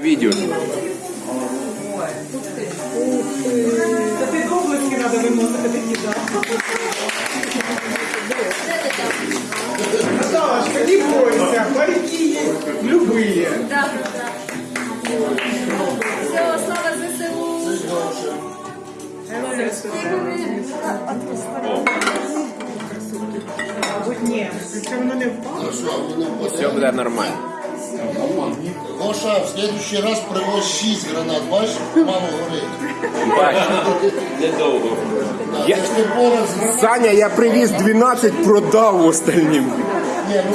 Видео. Та ти до обласки треба виносити такі, да. Наташка, не бойся, парики есть любые. Да, да. Все, слава ЗСУ. Все буде нормально. Гоша, в следующий раз привозь 6 гранат, бачиш, мало горить. Бачу. Недовго. Я... Це пораз гранат. Саня, я привіз 12, продав остальним. Ні, ну